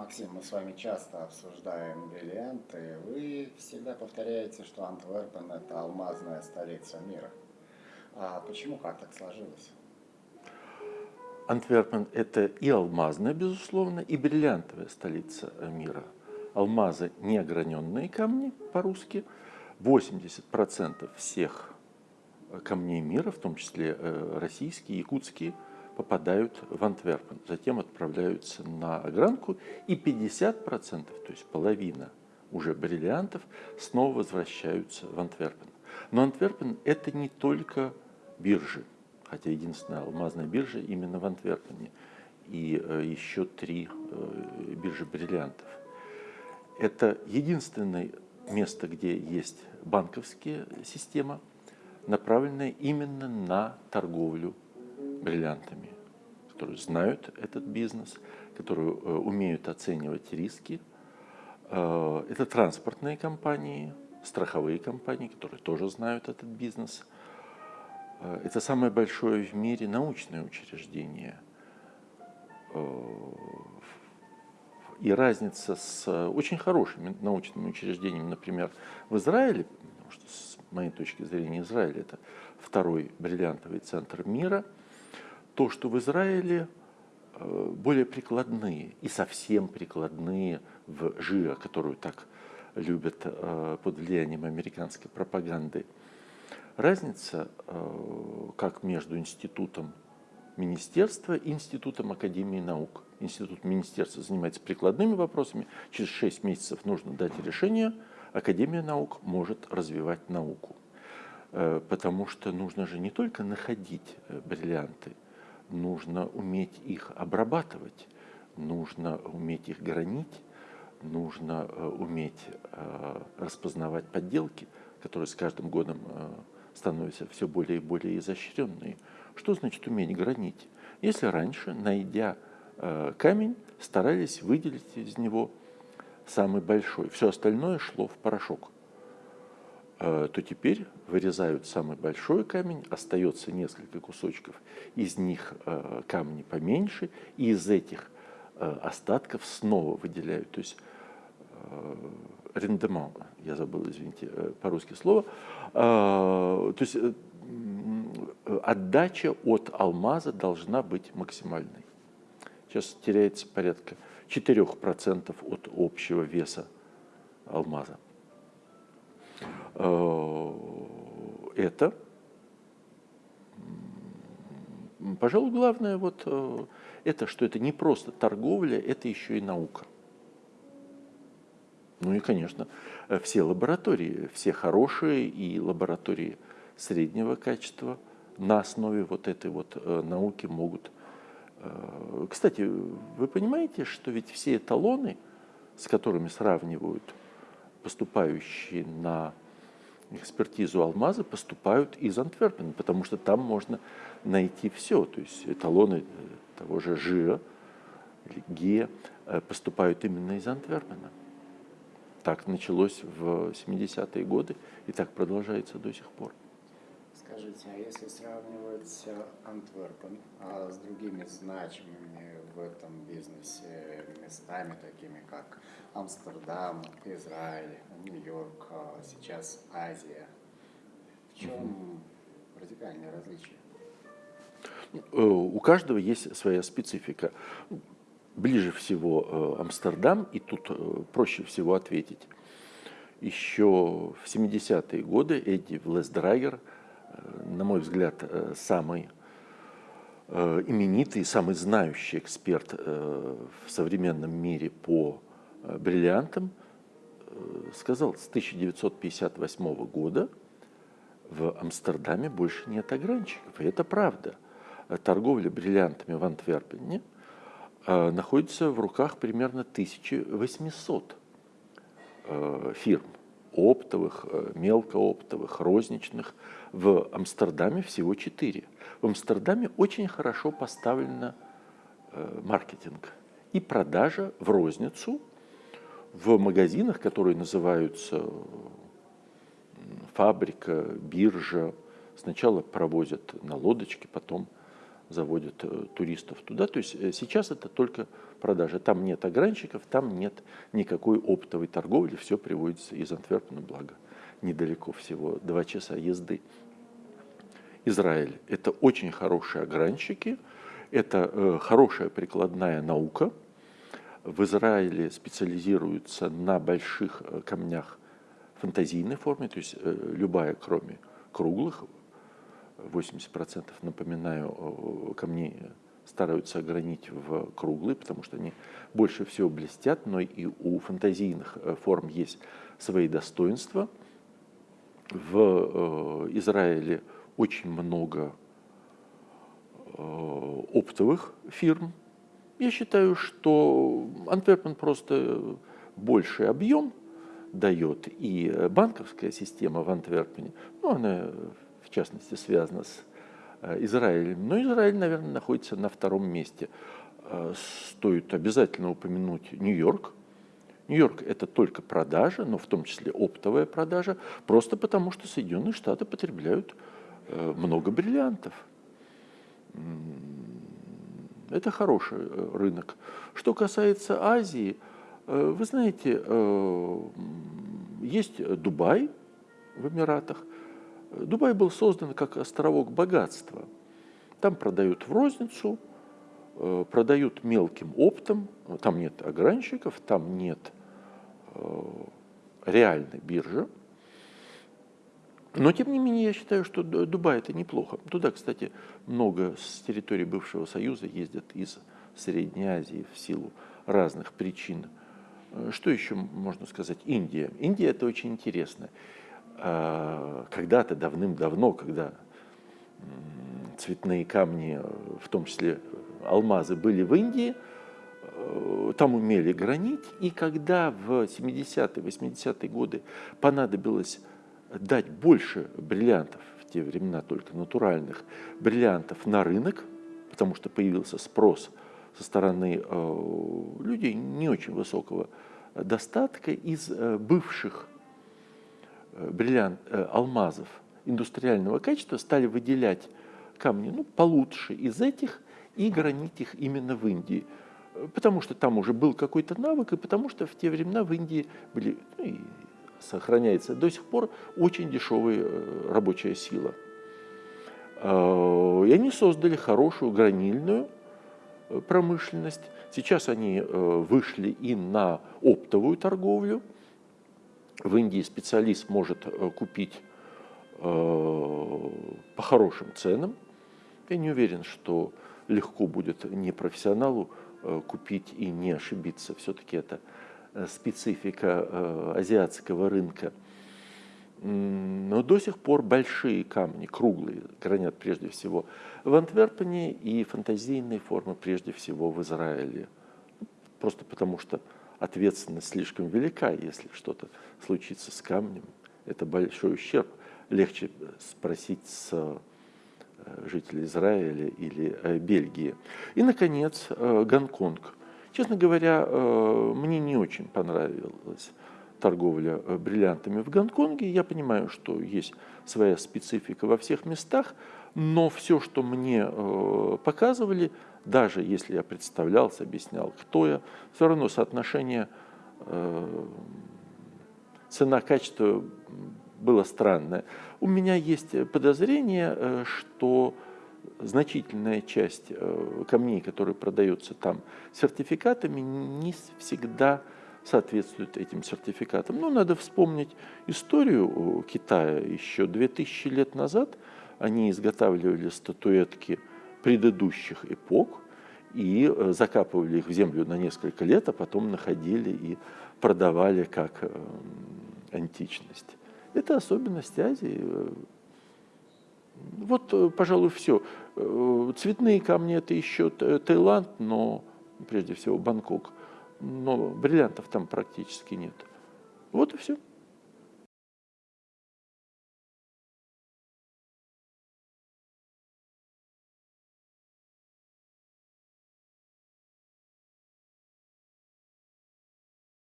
Максим, мы с вами часто обсуждаем бриллианты. Вы всегда повторяете, что Антверпен – это алмазная столица мира. А почему, как так сложилось? Антверпен – это и алмазная, безусловно, и бриллиантовая столица мира. Алмазы – неограненные камни по-русски. 80% всех камней мира, в том числе э, российские, якутские – попадают в Антверпен, затем отправляются на огранку, и 50%, то есть половина уже бриллиантов, снова возвращаются в Антверпен. Но Антверпен – это не только биржи, хотя единственная алмазная биржа именно в Антверпене, и э, еще три э, биржи бриллиантов. Это единственное место, где есть банковская система, направленная именно на торговлю бриллиантами, которые знают этот бизнес, которые э, умеют оценивать риски. Э, это транспортные компании, страховые компании, которые тоже знают этот бизнес. Э, это самое большое в мире научное учреждение. И разница с очень хорошими научными учреждениями, например, в Израиле, потому что с моей точки зрения Израиль это второй бриллиантовый центр мира – то, что в Израиле э, более прикладные и совсем прикладные в ЖИА, которую так любят э, под влиянием американской пропаганды. Разница э, как между институтом министерства и институтом Академии наук. Институт министерства занимается прикладными вопросами. Через 6 месяцев нужно дать решение. Академия наук может развивать науку. Потому что нужно же не только находить бриллианты, нужно уметь их обрабатывать, нужно уметь их гранить, нужно э, уметь э, распознавать подделки, которые с каждым годом э, становятся все более и более изощренные. Что значит уметь гранить? Если раньше, найдя камень, старались выделить из него самый большой, все остальное шло в порошок – то теперь вырезают самый большой камень, остается несколько кусочков, из них э, камни поменьше, и из этих э, остатков снова выделяют, то есть рендеман, я забыл, извините, по-русски слово, то есть отдача от алмаза должна быть максимальной. Сейчас теряется порядка 4% от общего веса алмаза. Э, это, пожалуй, главное вот э, это, что это не просто торговля, это еще и наука. Ну и, конечно, все лаборатории, все хорошие и лаборатории среднего качества на основе вот этой вот э, науки могут. Кстати, вы понимаете, что ведь все эталоны, с которыми сравнивают поступающие на экспертизу алмаза поступают из Антверпена, потому что там можно найти все. То есть эталоны э, того же или ГИА э, поступают именно из Антверпена. Так началось в 70-е годы и так продолжается до сих пор. Скажите, а если сравнивать Антверпен а с другими значимыми в этом бизнесе местами, такими как Амстердам, Израиль, Нью-Йорк, а сейчас Азия, в чем радикальное различие? Э, у каждого есть своя специфика. Ближе всего э, Амстердам, и тут э, проще всего ответить. Еще в 70-е годы Эдди Влесдрайер – на мой взгляд, э, самый э, именитый, самый знающий эксперт э, в современном мире по бриллиантам, сказал, с 1958 года в Амстердаме больше нет огранщиков. И это правда. Торговля бриллиантами в Антверпене находится в руках примерно 1800 фирм оптовых, э, мелкооптовых, розничных. В Амстердаме всего четыре. В Амстердаме очень хорошо поставлен э, маркетинг и продажа в розницу в магазинах, которые называются фабрика, биржа. Сначала провозят на лодочке, потом заводят э, туристов туда. То есть э, сейчас это только продажа. Там нет огранщиков, там нет никакой оптовой торговли, все приводится из Антверпена, благо недалеко всего, два часа езды. Израиль – это очень хорошие огранщики, это э, хорошая прикладная наука. В Израиле специализируются на больших э, камнях фантазийной форме, то есть э, любая, кроме круглых, 80% напоминаю, камней стараются огранить в круглые, потому что они больше всего блестят, но и у фантазийных форм есть свои достоинства. В Израиле очень много оптовых фирм. Я считаю, что Антверпен просто больший объем дает, и банковская система в Антверпене, ну, она в частности связана с э, Израилем, но Израиль, наверное, находится на втором месте. Э, стоит обязательно упомянуть Нью-Йорк. Нью-Йорк – это только продажа, но в том числе оптовая продажа, просто потому что Соединенные Штаты потребляют э, много бриллиантов. Это хороший рынок. Что касается Азии, вы знаете, есть Дубай в Эмиратах. Дубай был создан как островок богатства. Там продают в розницу, продают мелким оптом, там нет огранщиков, там нет реальной биржи. Но, тем не менее, я считаю, что Дубай – это неплохо. Туда, кстати, много с территории бывшего Союза ездят из Средней Азии в силу разных причин. Э, что еще можно сказать? Индия. Индия – это очень интересно. А, когда-то, давным-давно, когда цветные камни, в том числе алмазы, были в Индии, э, там умели гранить, и когда в 70-е, 80-е годы понадобилось дать больше бриллиантов, в те времена только натуральных, бриллиантов на рынок, потому что появился спрос со стороны э, людей не очень высокого достатка из э, бывших бриллиант, э, алмазов индустриального качества стали выделять камни ну, получше из этих и гранить их именно в Индии. Потому что там уже был какой-то навык, и потому что в те времена в Индии были ну, и сохраняется до сих пор очень дешевая э, рабочая сила. Э, и они создали хорошую гранильную э, промышленность. Сейчас они вышли и на оптовую торговлю. В Индии специалист может купить по хорошим ценам. Я не уверен, что легко будет непрофессионалу купить и не ошибиться. Все-таки это Э, специфика э, азиатского рынка. Но до сих пор большие камни, круглые, гранят прежде всего в Антверпене и фантазийные формы прежде всего в Израиле. Просто потому что ответственность слишком велика, если что-то случится с камнем. Это большой ущерб. Легче спросить с э, жителей Израиля или Бельгии. И, наконец, Гонконг – Честно говоря, э, мне не очень понравилась торговля э, бриллиантами в Гонконге. Я понимаю, что есть своя специфика во всех местах, но все, что мне э, показывали, даже если я представлялся, объяснял, кто я, все равно соотношение цена-качество было странное. У меня есть подозрение, что значительная часть э, камней, которые продаются там сертификатами, не всегда соответствует этим сертификатам. Но надо вспомнить историю Китая. Еще 2000 лет назад они изготавливали статуэтки предыдущих эпох и э, закапывали их в землю на несколько лет, а потом находили и продавали как э, античность. Это особенность Азии. Вот, э, пожалуй, все. Цветные камни – это еще Таиланд, но прежде всего Бангкок. Но бриллиантов там практически нет. Вот и все.